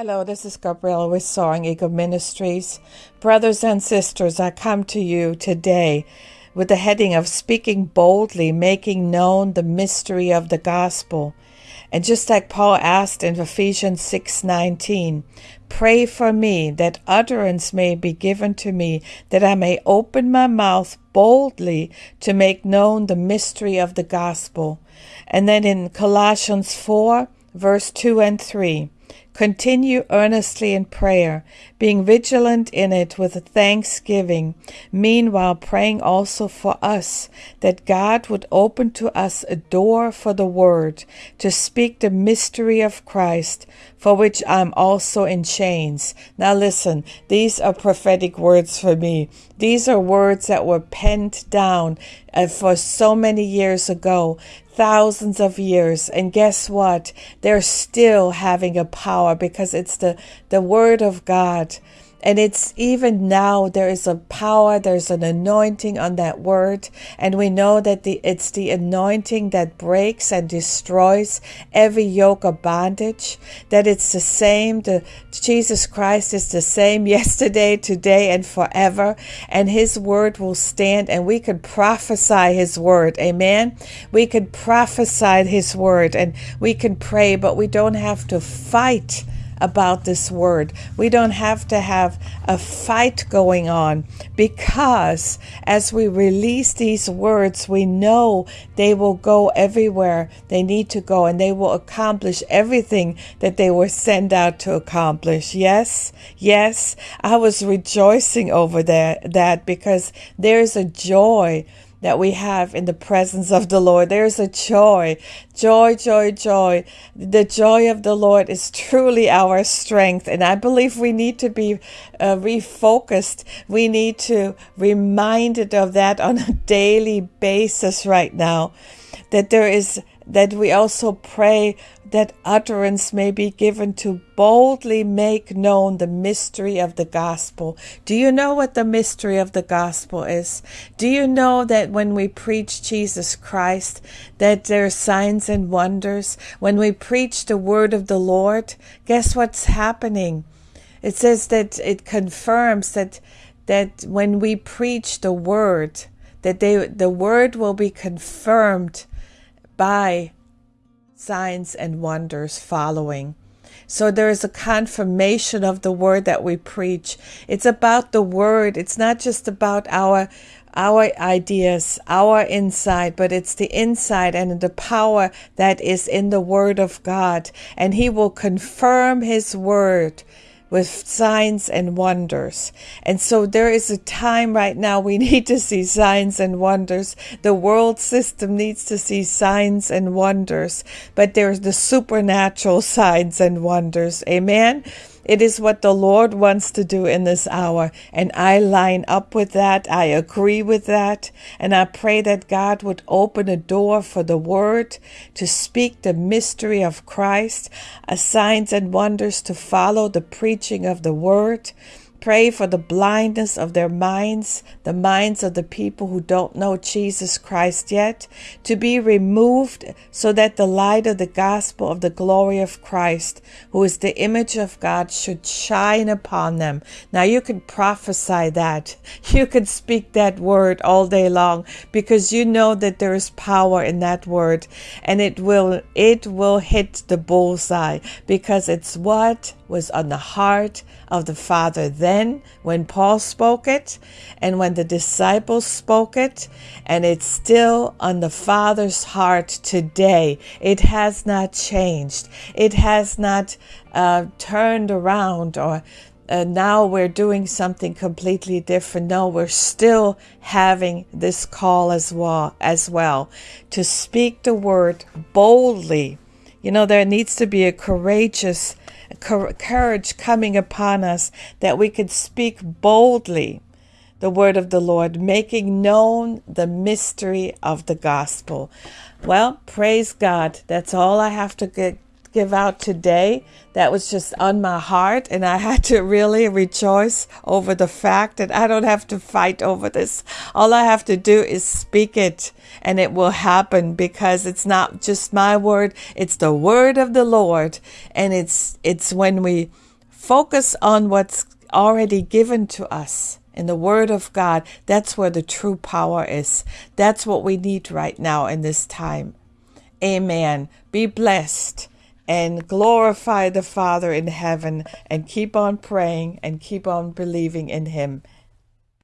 Hello, this is Gabriela with Soaring Eagle Ministries. Brothers and sisters, I come to you today with the heading of Speaking Boldly, Making Known the Mystery of the Gospel. And just like Paul asked in Ephesians 6:19, pray for me that utterance may be given to me, that I may open my mouth boldly to make known the mystery of the gospel. And then in Colossians 4, verse 2 and 3, Continue earnestly in prayer, being vigilant in it with thanksgiving, meanwhile praying also for us, that God would open to us a door for the word, to speak the mystery of Christ, for which I'm also in chains. Now listen, these are prophetic words for me. These are words that were penned down uh, for so many years ago thousands of years and guess what? They're still having a power because it's the the word of god and it's even now there is a power, there's an anointing on that word. And we know that the, it's the anointing that breaks and destroys every yoke of bondage, that it's the same. The, Jesus Christ is the same yesterday, today, and forever. And his word will stand and we could prophesy his word. Amen. We could prophesy his word and we can pray, but we don't have to fight about this word. We don't have to have a fight going on because as we release these words, we know they will go everywhere they need to go and they will accomplish everything that they were sent out to accomplish. Yes, yes, I was rejoicing over that, that because there's a joy that we have in the presence of the Lord. There's a joy, joy, joy, joy. The joy of the Lord is truly our strength. And I believe we need to be uh, refocused. We need to reminded of that on a daily basis right now. That there is that we also pray that utterance may be given to boldly make known the mystery of the gospel. Do you know what the mystery of the gospel is? Do you know that when we preach Jesus Christ, that there are signs and wonders? When we preach the word of the Lord, guess what's happening? It says that it confirms that that when we preach the word, that they the word will be confirmed by signs and wonders following. So there is a confirmation of the word that we preach. It's about the word. It's not just about our our ideas, our insight, but it's the insight and the power that is in the word of God. And he will confirm his word with signs and wonders. And so there is a time right now we need to see signs and wonders. The world system needs to see signs and wonders, but there's the supernatural signs and wonders. Amen. It is what the Lord wants to do in this hour. And I line up with that. I agree with that. And I pray that God would open a door for the word to speak the mystery of Christ, signs and wonders to follow the preaching of the word Pray for the blindness of their minds, the minds of the people who don't know Jesus Christ yet, to be removed so that the light of the gospel of the glory of Christ, who is the image of God, should shine upon them. Now you can prophesy that. You can speak that word all day long because you know that there is power in that word and it will it will hit the bullseye because it's what was on the heart of the Father then when Paul spoke it and when the disciples spoke it, and it's still on the Father's heart today. It has not changed, it has not uh, turned around or uh, now we're doing something completely different. No, we're still having this call as well, as well to speak the word boldly. You know, there needs to be a courageous courage coming upon us that we could speak boldly the word of the Lord, making known the mystery of the gospel. Well, praise God. That's all I have to get, give out today. That was just on my heart, and I had to really rejoice over the fact that I don't have to fight over this. All I have to do is speak it, and it will happen because it's not just my word, it's the word of the Lord. And it's it's when we Focus on what's already given to us in the Word of God. That's where the true power is. That's what we need right now in this time. Amen. Be blessed and glorify the Father in heaven and keep on praying and keep on believing in Him.